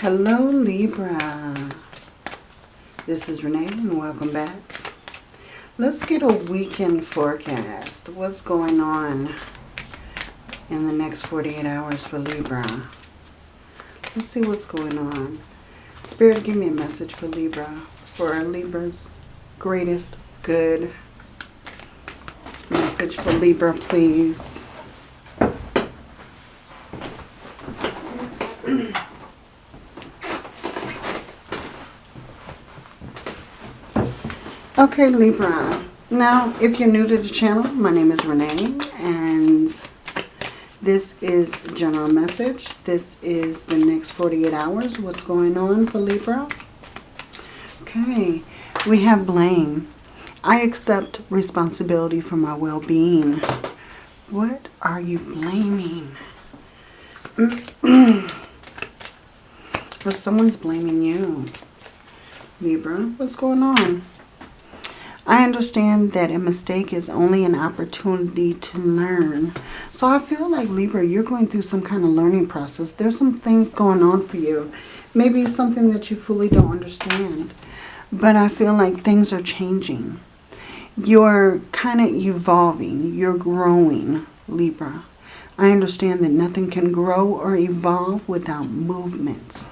Hello Libra. This is Renee and welcome back. Let's get a weekend forecast. What's going on in the next 48 hours for Libra? Let's see what's going on. Spirit, give me a message for Libra. For Libra's greatest good. Message for Libra, please. Okay, Libra. Now, if you're new to the channel, my name is Renee, and this is general message. This is the next 48 hours. What's going on for Libra? Okay, we have blame. I accept responsibility for my well-being. What are you blaming? well, someone's blaming you. Libra, what's going on? I understand that a mistake is only an opportunity to learn. So I feel like Libra, you're going through some kind of learning process. There's some things going on for you. Maybe something that you fully don't understand. But I feel like things are changing. You're kind of evolving. You're growing, Libra. I understand that nothing can grow or evolve without movement.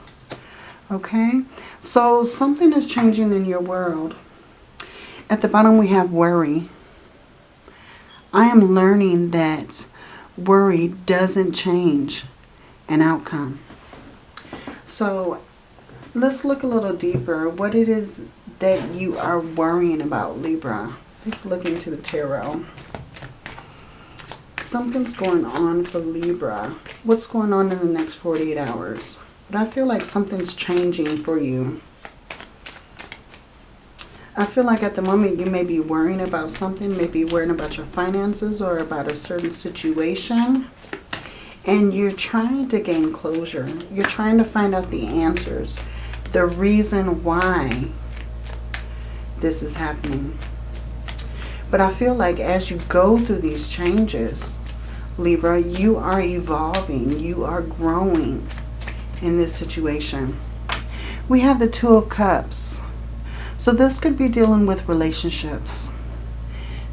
Okay? So something is changing in your world. At the bottom we have worry. I am learning that worry doesn't change an outcome. So let's look a little deeper. What it is that you are worrying about, Libra. Let's look into the tarot. Something's going on for Libra. What's going on in the next 48 hours? But I feel like something's changing for you. I feel like at the moment you may be worrying about something, maybe worrying about your finances or about a certain situation. And you're trying to gain closure. You're trying to find out the answers. The reason why this is happening. But I feel like as you go through these changes, Libra, you are evolving. You are growing in this situation. We have the Two of Cups. So this could be dealing with relationships.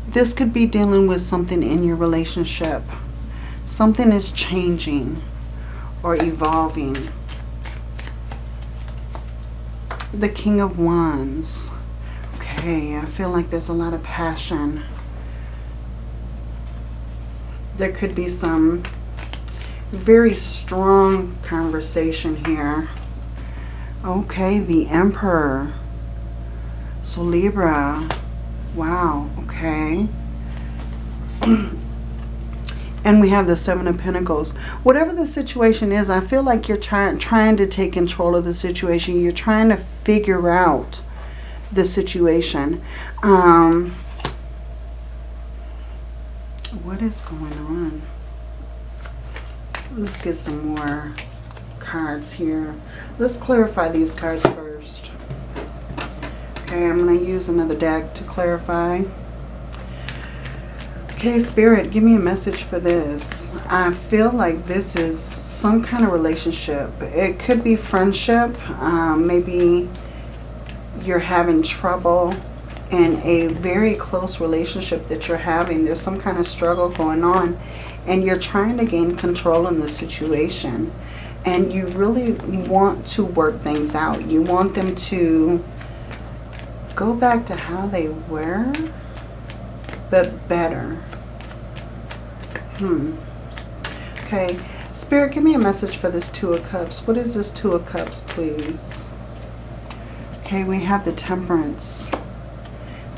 This could be dealing with something in your relationship. Something is changing or evolving. The King of Wands. Okay, I feel like there's a lot of passion. There could be some very strong conversation here. Okay, the Emperor. So Libra, wow, okay. and we have the Seven of Pentacles. Whatever the situation is, I feel like you're trying trying to take control of the situation. You're trying to figure out the situation. Um, what is going on? Let's get some more cards here. Let's clarify these cards first. Okay, I'm going to use another deck to clarify. Okay, Spirit, give me a message for this. I feel like this is some kind of relationship. It could be friendship. Um, maybe you're having trouble in a very close relationship that you're having. There's some kind of struggle going on. And you're trying to gain control in the situation. And you really want to work things out. You want them to go back to how they were, but better. Hmm. Okay. Spirit, give me a message for this Two of Cups. What is this Two of Cups, please? Okay, we have the Temperance,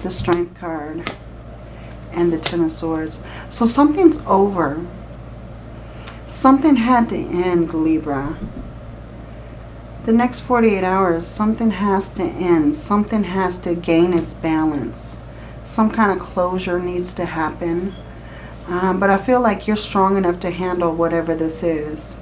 the Strength card, and the Ten of Swords. So something's over. Something had to end, Libra the next 48 hours, something has to end. Something has to gain its balance. Some kind of closure needs to happen. Um, but I feel like you're strong enough to handle whatever this is.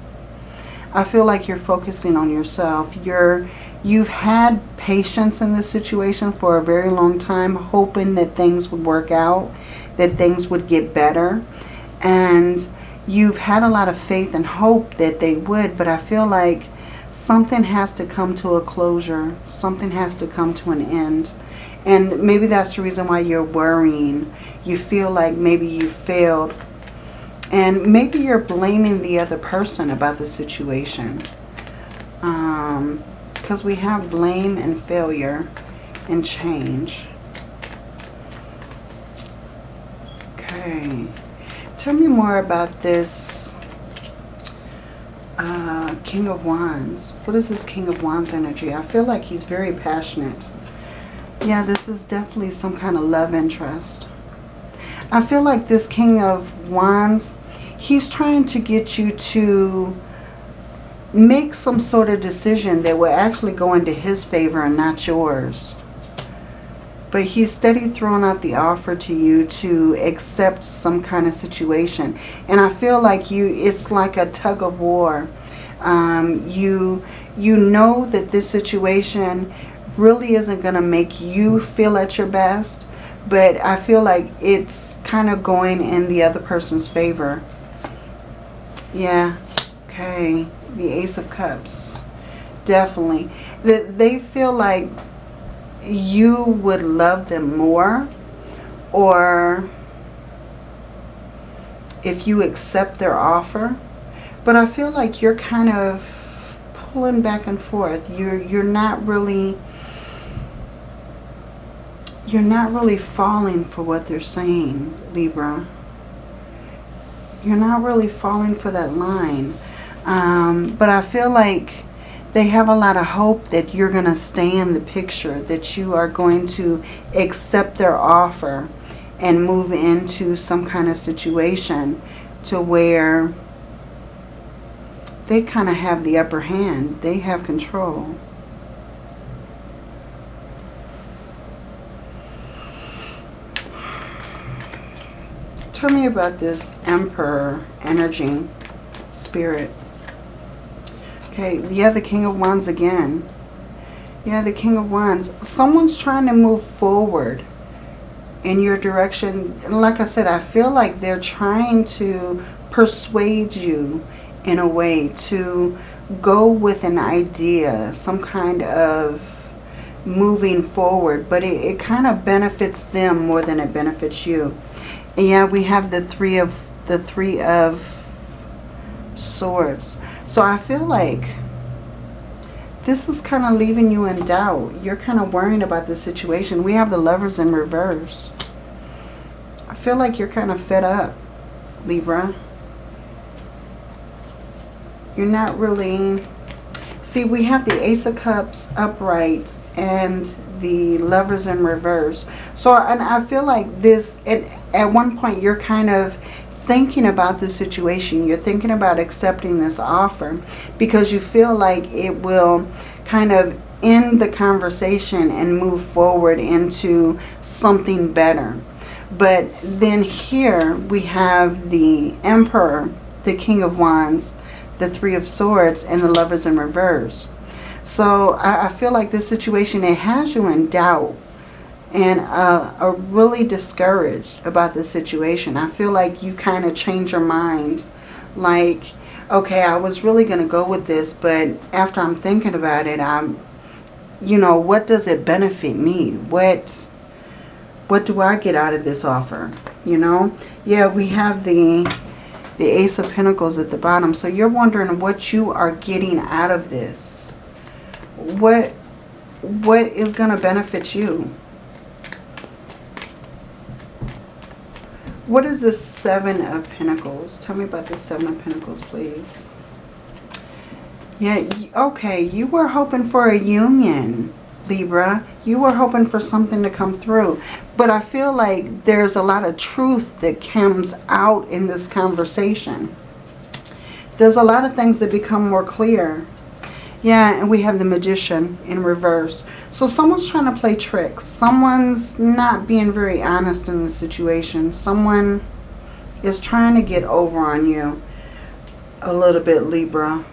I feel like you're focusing on yourself. You're, you've had patience in this situation for a very long time, hoping that things would work out, that things would get better. And you've had a lot of faith and hope that they would, but I feel like something has to come to a closure. Something has to come to an end. And maybe that's the reason why you're worrying. You feel like maybe you failed. And maybe you're blaming the other person about the situation. Because um, we have blame and failure and change. Okay. Tell me more about this uh, King of Wands. What is this King of Wands energy? I feel like he's very passionate. Yeah, this is definitely some kind of love interest. I feel like this King of Wands, he's trying to get you to make some sort of decision that will actually go into his favor and not yours. But he's steady throwing out the offer to you to accept some kind of situation. And I feel like you, it's like a tug of war. Um, you, you know that this situation really isn't going to make you feel at your best. But I feel like it's kind of going in the other person's favor. Yeah. Okay. The Ace of Cups. Definitely. That they feel like you would love them more or if you accept their offer. But I feel like you're kind of pulling back and forth. You're you're not really you're not really falling for what they're saying, Libra. You're not really falling for that line. Um, but I feel like they have a lot of hope that you're going to stay in the picture, that you are going to accept their offer and move into some kind of situation to where they kind of have the upper hand. They have control. Tell me about this Emperor energy, spirit. Okay, yeah, the King of Wands again. Yeah, the King of Wands. Someone's trying to move forward in your direction. And like I said, I feel like they're trying to persuade you in a way to go with an idea, some kind of moving forward. But it, it kind of benefits them more than it benefits you. And yeah, we have the three of the three of swords. So I feel like this is kind of leaving you in doubt. You're kind of worrying about the situation. We have the lovers in reverse. I feel like you're kind of fed up, Libra. You're not really... See, we have the Ace of Cups upright and the lovers in reverse. So, and I feel like this, at, at one point, you're kind of thinking about the situation. You're thinking about accepting this offer because you feel like it will kind of end the conversation and move forward into something better. But then here we have the Emperor, the King of Wands, the Three of Swords, and the Lovers in Reverse. So I, I feel like this situation, it has you in doubt and uh, are really discouraged about the situation. I feel like you kind of change your mind. Like, okay, I was really going to go with this, but after I'm thinking about it, I'm, you know, what does it benefit me? What, what do I get out of this offer? You know? Yeah, we have the, the Ace of Pentacles at the bottom. So you're wondering what you are getting out of this. What, what is going to benefit you? What is the Seven of Pentacles? Tell me about the Seven of Pentacles, please. Yeah, okay, you were hoping for a union, Libra. You were hoping for something to come through. But I feel like there's a lot of truth that comes out in this conversation. There's a lot of things that become more clear. Yeah, and we have the Magician in reverse. So someone's trying to play tricks. Someone's not being very honest in the situation. Someone is trying to get over on you a little bit, Libra.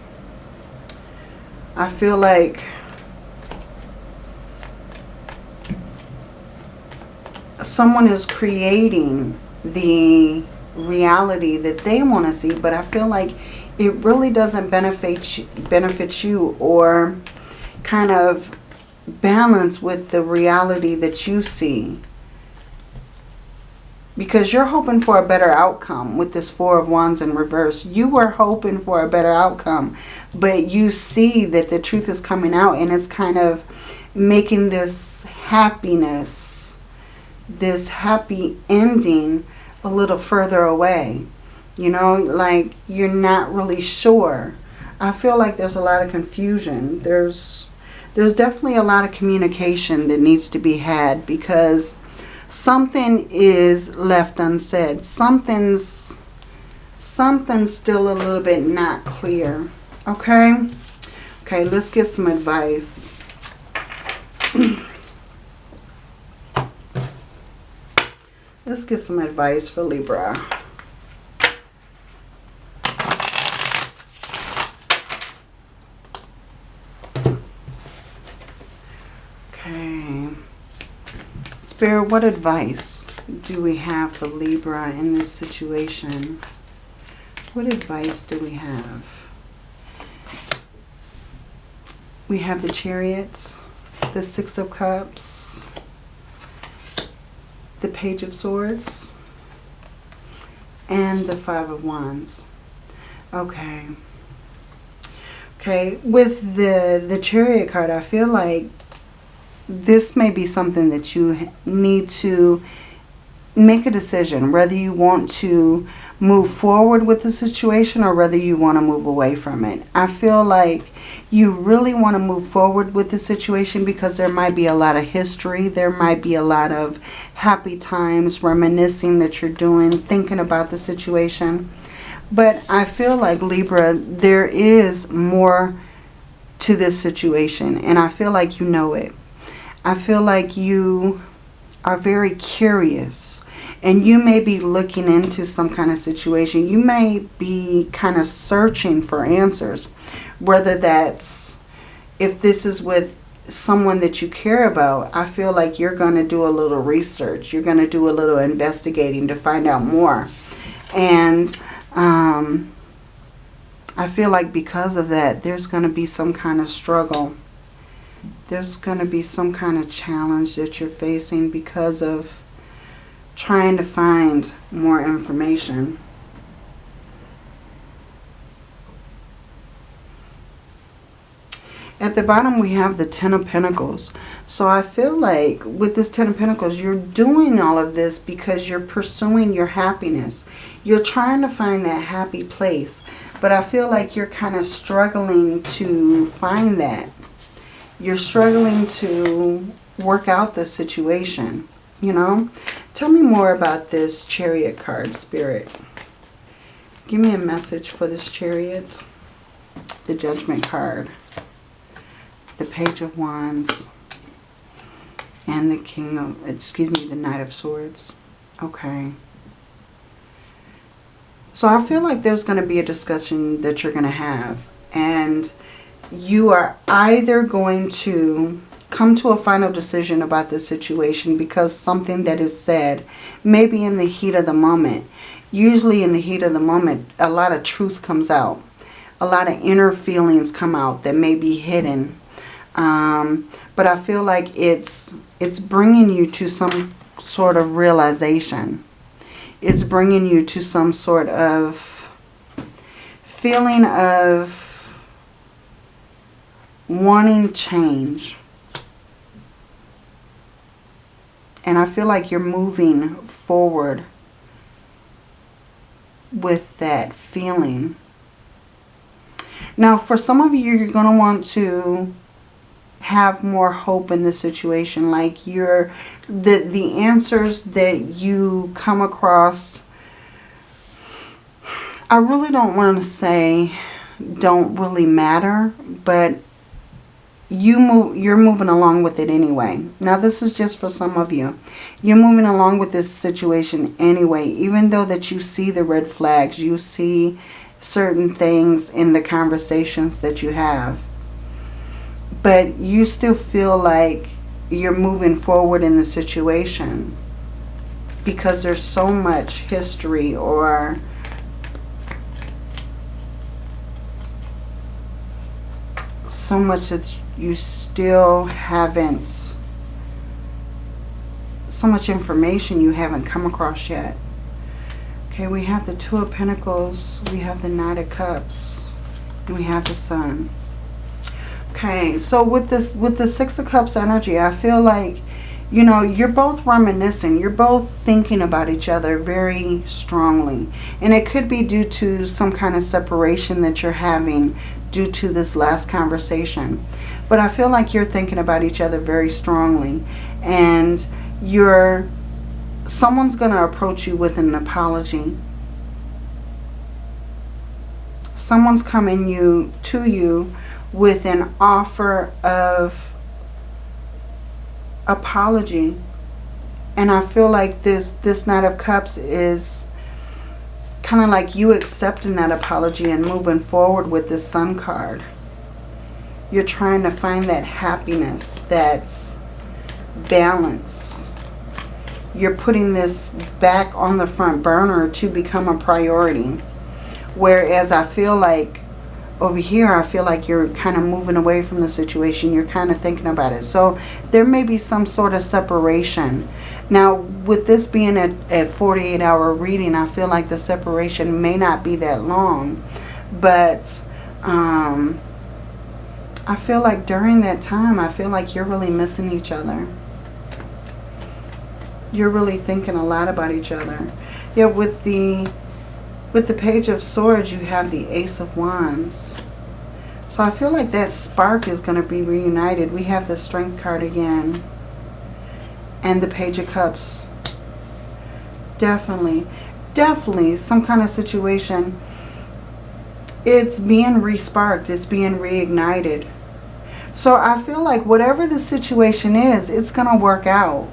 I feel like someone is creating the reality that they want to see. But I feel like it really doesn't benefit you, benefit you or kind of balance with the reality that you see. Because you're hoping for a better outcome with this Four of Wands in reverse. You were hoping for a better outcome, but you see that the truth is coming out and it's kind of making this happiness, this happy ending a little further away. You know, like you're not really sure. I feel like there's a lot of confusion. There's there's definitely a lot of communication that needs to be had because something is left unsaid. Something's something's still a little bit not clear. Okay? Okay, let's get some advice. let's get some advice for Libra. Spirit, what advice do we have for Libra in this situation? What advice do we have? We have the Chariots, the Six of Cups, the Page of Swords, and the Five of Wands. Okay. Okay, with the, the Chariot card, I feel like this may be something that you need to make a decision whether you want to move forward with the situation or whether you want to move away from it. I feel like you really want to move forward with the situation because there might be a lot of history. There might be a lot of happy times, reminiscing that you're doing, thinking about the situation. But I feel like Libra, there is more to this situation and I feel like you know it. I feel like you are very curious and you may be looking into some kind of situation. You may be kind of searching for answers, whether that's if this is with someone that you care about, I feel like you're going to do a little research. You're going to do a little investigating to find out more. And um, I feel like because of that, there's going to be some kind of struggle there's going to be some kind of challenge that you're facing because of trying to find more information. At the bottom, we have the Ten of Pentacles. So I feel like with this Ten of Pentacles, you're doing all of this because you're pursuing your happiness. You're trying to find that happy place. But I feel like you're kind of struggling to find that you're struggling to work out the situation, you know. Tell me more about this chariot card, Spirit. Give me a message for this chariot. The judgment card. The page of wands. And the king of, excuse me, the knight of swords. Okay. So I feel like there's going to be a discussion that you're going to have. And you are either going to come to a final decision about the situation because something that is said, maybe in the heat of the moment. Usually in the heat of the moment, a lot of truth comes out. A lot of inner feelings come out that may be hidden. Um, but I feel like it's, it's bringing you to some sort of realization. It's bringing you to some sort of feeling of wanting change. And I feel like you're moving forward with that feeling. Now, for some of you, you're going to want to have more hope in the situation. Like you're, the, the answers that you come across, I really don't want to say don't really matter, but you move you're moving along with it anyway. Now this is just for some of you. You're moving along with this situation anyway. Even though that you see the red flags you see certain things in the conversations that you have. But you still feel like you're moving forward in the situation because there's so much history or so much that you still haven't, so much information you haven't come across yet. Okay, we have the Two of Pentacles, we have the Knight of Cups, and we have the Sun. Okay, so with this, with the Six of Cups energy, I feel like, you know, you're both reminiscing. You're both thinking about each other very strongly. And it could be due to some kind of separation that you're having due to this last conversation. But I feel like you're thinking about each other very strongly. And you're, someone's going to approach you with an apology. Someone's coming you to you with an offer of apology. And I feel like this, this Knight of Cups is kind of like you accepting that apology and moving forward with this Sun card. You're trying to find that happiness, that balance. You're putting this back on the front burner to become a priority. Whereas I feel like over here, I feel like you're kind of moving away from the situation. You're kind of thinking about it. So there may be some sort of separation. Now, with this being a, a 48-hour reading, I feel like the separation may not be that long. But um, I feel like during that time, I feel like you're really missing each other. You're really thinking a lot about each other. Yeah, with the with the Page of Swords, you have the Ace of Wands. So I feel like that spark is going to be reunited. We have the Strength card again. And the Page of Cups. Definitely. Definitely some kind of situation. It's being resparked. It's being reignited. So I feel like whatever the situation is, it's going to work out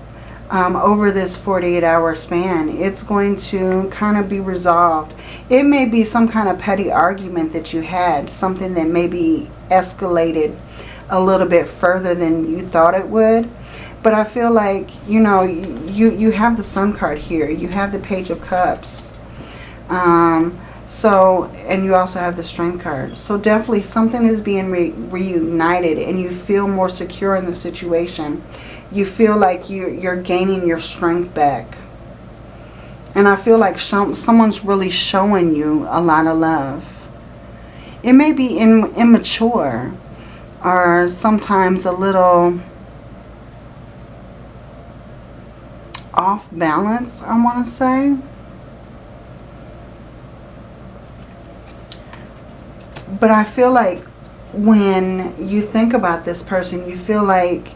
um, over this 48 hour span. It's going to kind of be resolved. It may be some kind of petty argument that you had, something that maybe escalated a little bit further than you thought it would. But I feel like, you know, you, you have the Sun card here. You have the Page of Cups. Um, so, and you also have the Strength card. So definitely something is being re reunited and you feel more secure in the situation you feel like you, you're gaining your strength back. And I feel like someone's really showing you a lot of love. It may be in, immature or sometimes a little off balance, I want to say. But I feel like when you think about this person, you feel like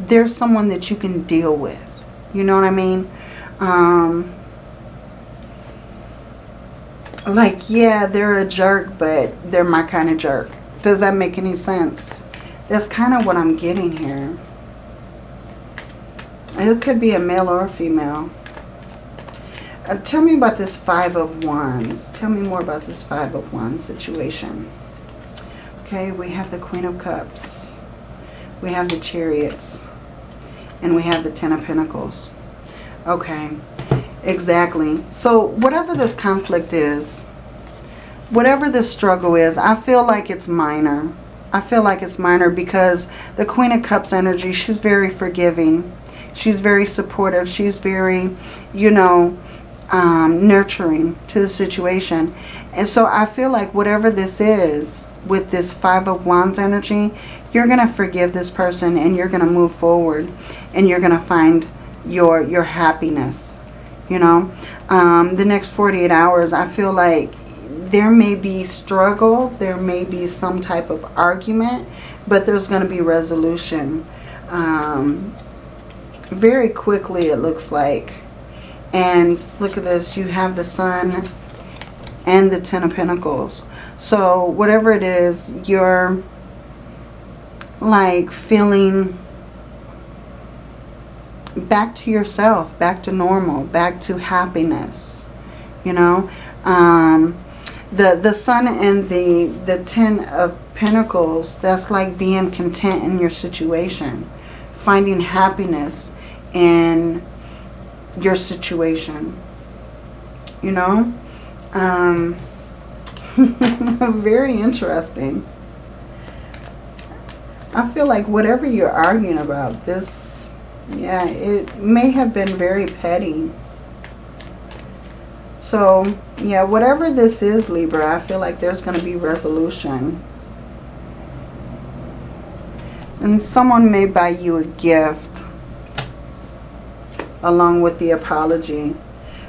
there's someone that you can deal with. You know what I mean? Um, like, yeah, they're a jerk, but they're my kind of jerk. Does that make any sense? That's kind of what I'm getting here. It could be a male or a female. Uh, tell me about this Five of Wands. Tell me more about this Five of Wands situation. Okay, we have the Queen of Cups. We have the Chariots. And we have the Ten of Pentacles. Okay, exactly. So whatever this conflict is, whatever this struggle is, I feel like it's minor. I feel like it's minor because the Queen of Cups energy, she's very forgiving. She's very supportive. She's very, you know, um, nurturing to the situation. And so I feel like whatever this is with this Five of Wands energy, you're going to forgive this person and you're going to move forward and you're going to find your your happiness you know um, the next 48 hours I feel like there may be struggle there may be some type of argument but there's going to be resolution um, very quickly it looks like and look at this you have the sun and the ten of pentacles so whatever it is you're like feeling back to yourself, back to normal, back to happiness, you know. Um, the, the sun and the, the ten of pentacles, that's like being content in your situation. Finding happiness in your situation, you know. Um, Very interesting. I feel like whatever you're arguing about, this, yeah, it may have been very petty. So, yeah, whatever this is, Libra, I feel like there's going to be resolution. And someone may buy you a gift along with the apology.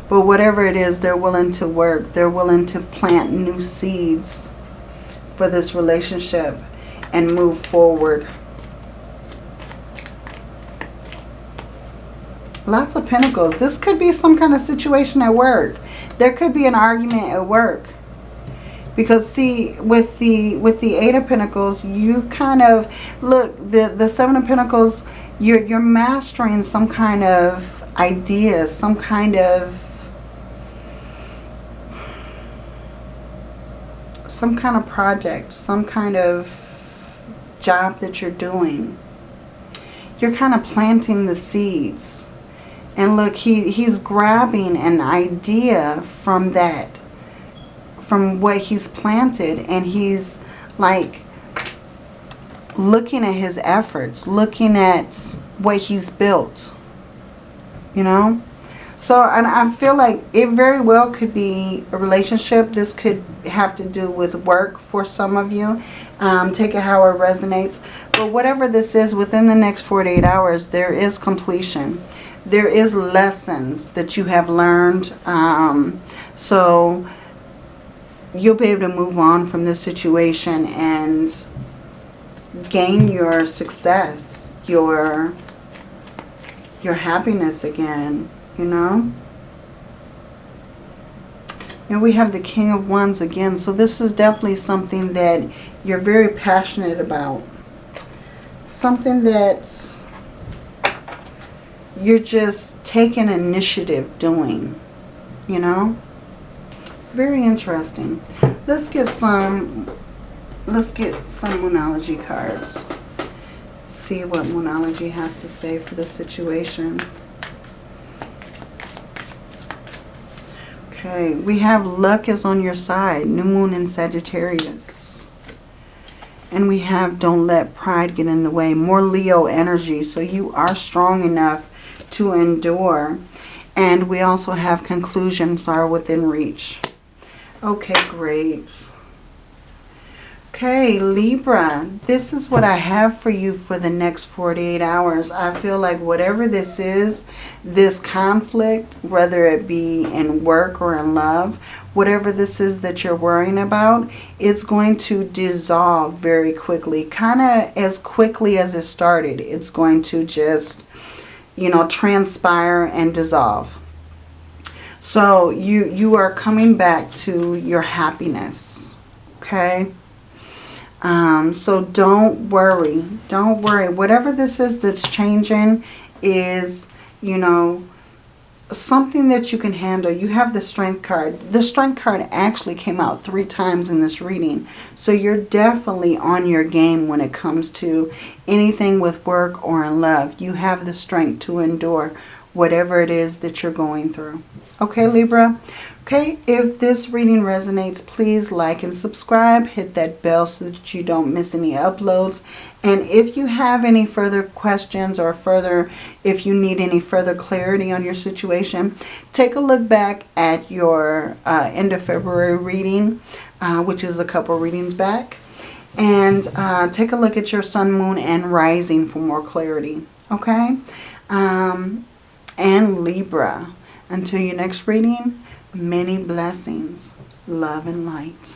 But whatever it is, they're willing to work. They're willing to plant new seeds for this relationship and move forward. Lots of pentacles. This could be some kind of situation at work. There could be an argument at work. Because see, with the with the Eight of Pentacles, you've kind of look the the Seven of Pentacles. You're you're mastering some kind of idea, some kind of some kind of project, some kind of job that you're doing. You're kind of planting the seeds. And look, he, he's grabbing an idea from that, from what he's planted. And he's like looking at his efforts, looking at what he's built. You know? So, and I feel like it very well could be a relationship. This could have to do with work for some of you. Um, take it how it resonates. But whatever this is, within the next 48 hours, there is completion. There is lessons that you have learned. Um, so, you'll be able to move on from this situation and gain your success, your, your happiness again you know. And we have the King of Wands again. So this is definitely something that you're very passionate about. Something that you're just taking initiative doing. You know. Very interesting. Let's get some, let's get some Moonology cards. See what Moonology has to say for the situation. Okay, we have luck is on your side. New moon in Sagittarius. And we have don't let pride get in the way. More Leo energy. So you are strong enough to endure. And we also have conclusions are within reach. Okay, great. Okay, Libra, this is what I have for you for the next 48 hours. I feel like whatever this is, this conflict, whether it be in work or in love, whatever this is that you're worrying about, it's going to dissolve very quickly. Kind of as quickly as it started. It's going to just, you know, transpire and dissolve. So you, you are coming back to your happiness. Okay. Um, so don't worry. Don't worry. Whatever this is that's changing is, you know, something that you can handle. You have the strength card. The strength card actually came out three times in this reading. So you're definitely on your game when it comes to anything with work or in love. You have the strength to endure whatever it is that you're going through. Okay, Libra? Okay, if this reading resonates, please like and subscribe. Hit that bell so that you don't miss any uploads. And if you have any further questions or further, if you need any further clarity on your situation, take a look back at your uh, end of February reading, uh, which is a couple readings back. And uh, take a look at your sun, moon, and rising for more clarity. Okay? Um, and Libra. Until your next reading, Many blessings, love and light.